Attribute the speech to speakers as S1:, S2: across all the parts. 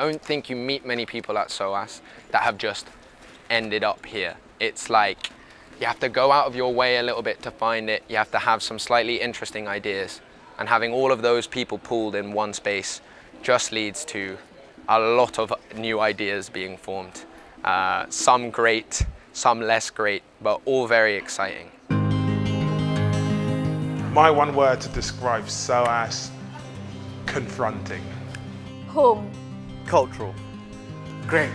S1: I don't think you meet many people at SOAS that have just ended up here. It's like you have to go out of your way a little bit to find it. You have to have some slightly interesting ideas. And having all of those people pooled in one space just leads to a lot of new ideas being formed. Uh, some great, some less great, but all very exciting.
S2: My one word to describe SOAS, confronting.
S3: Home.
S4: Cultural.
S5: Great.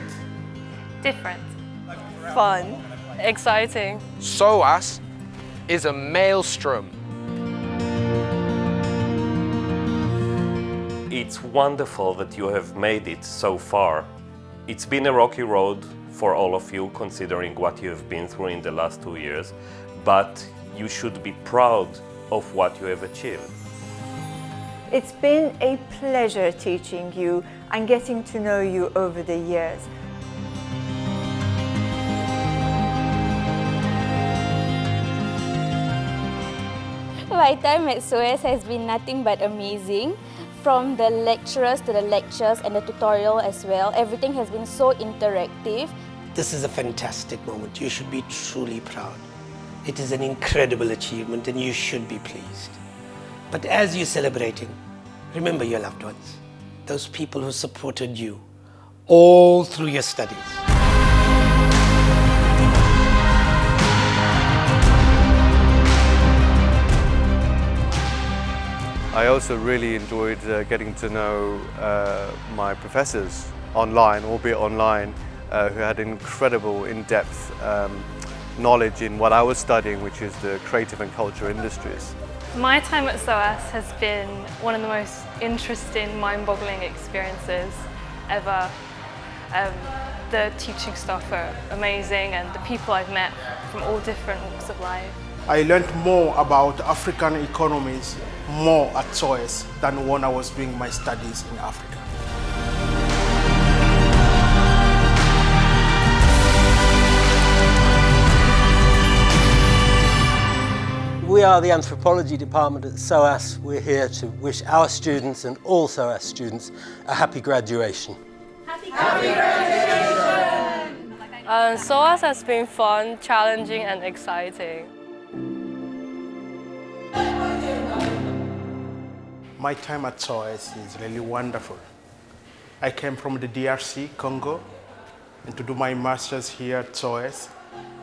S6: Different.
S3: Fun.
S6: Exciting.
S1: SOAS is a maelstrom.
S7: It's wonderful that you have made it so far. It's been a rocky road for all of you, considering what you have been through in the last two years, but you should be proud of what you have achieved.
S3: It's been a pleasure teaching you and getting to know you over the years.
S8: My time at SOAS has been nothing but amazing. From the lecturers to the lectures and the tutorial as well, everything has been so interactive.
S5: This is a fantastic moment. You should be truly proud. It is an incredible achievement and you should be pleased. But as you're celebrating, remember your loved ones, those people who supported you all through your studies.
S4: I also really enjoyed uh, getting to know uh, my professors online, albeit online, uh, who had incredible in-depth um, knowledge in what I was studying, which is the creative and culture industries.
S6: My time at SOAS has been one of the most interesting, mind-boggling experiences ever. Um, the teaching staff are amazing and the people I've met from all different walks of life.
S2: I learned more about African economies more at SOAS than when I was doing my studies in Africa.
S9: Are the anthropology department at SOAS. We're here to wish our students and all SOAS students a happy graduation.
S6: Happy, happy graduation! Um, SOAS has been fun, challenging and exciting.
S2: My time at SOAS is really wonderful. I came from the DRC, Congo, and to do my master's here at SOAS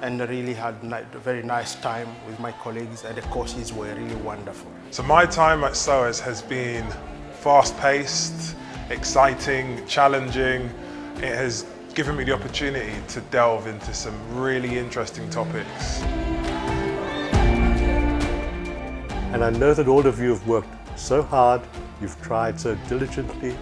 S2: and really had a very nice time with my colleagues and the courses were really wonderful.
S10: So my time at SOAS has been fast-paced, exciting, challenging. It has given me the opportunity to delve into some really interesting topics.
S11: And I know that all of you have worked so hard, you've tried so diligently,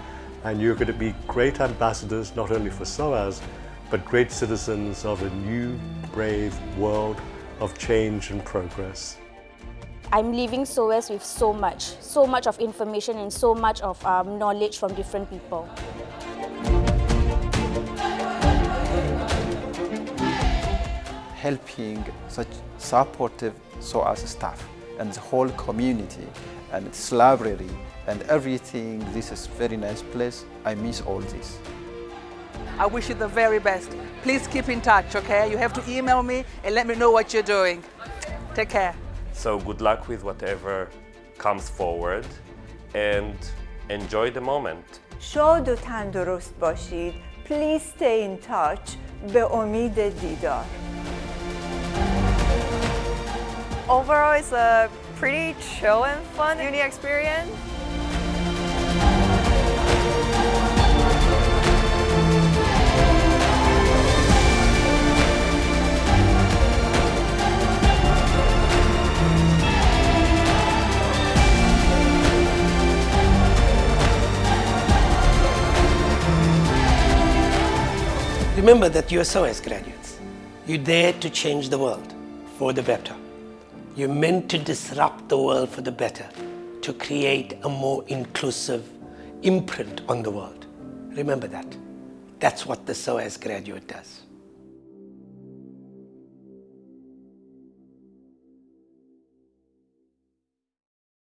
S11: and you're going to be great ambassadors not only for SOAS, but great citizens of a new, brave world of change and progress.
S8: I'm leaving SOAS with so much, so much of information and so much of um, knowledge from different people.
S12: Helping such supportive SOAS staff and the whole community and its library and everything. This is very nice place. I miss all this.
S13: I wish you the very best. Please keep in touch, okay? You have to email me and let me know what you're doing. Take care.
S7: So good luck with whatever comes forward and enjoy the moment.
S3: شاد و تندرست باشید. Please stay in touch. به امید دیدار.
S14: Overall, it's a pretty chill and fun uni experience.
S5: Remember that you are SOAS graduates. You dare to change the world for the better. You're meant to disrupt the world for the better, to create a more inclusive imprint on the world. Remember that. That's what the SOAS graduate does.